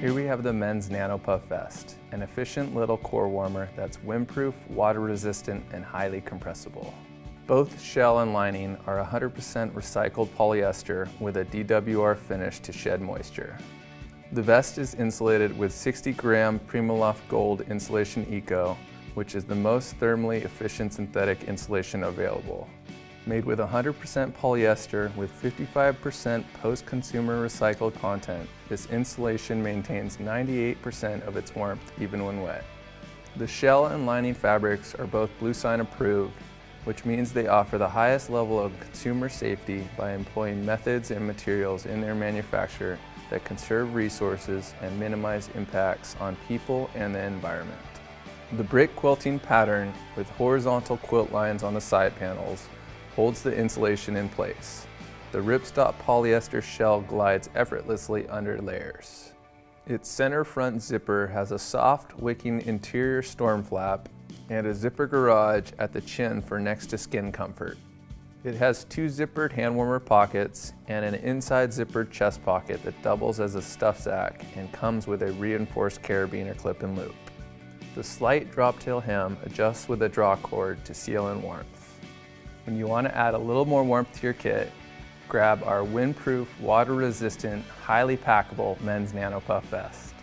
Here we have the men's NanoPuff Vest, an efficient little core warmer that's windproof, water resistant, and highly compressible. Both shell and lining are 100% recycled polyester with a DWR finish to shed moisture. The vest is insulated with 60 gram Primaloft Gold Insulation Eco, which is the most thermally efficient synthetic insulation available. Made with 100% polyester with 55% post-consumer recycled content, this insulation maintains 98% of its warmth even when wet. The shell and lining fabrics are both Bluesign approved, which means they offer the highest level of consumer safety by employing methods and materials in their manufacture that conserve resources and minimize impacts on people and the environment. The brick quilting pattern with horizontal quilt lines on the side panels holds the insulation in place. The ripstop polyester shell glides effortlessly under layers. Its center front zipper has a soft wicking interior storm flap and a zipper garage at the chin for next to skin comfort. It has two zippered hand warmer pockets and an inside zippered chest pocket that doubles as a stuff sack and comes with a reinforced carabiner clip and loop. The slight drop tail hem adjusts with a draw cord to seal in warmth. When you want to add a little more warmth to your kit, grab our windproof, water-resistant, highly packable men's Nano Puff vest.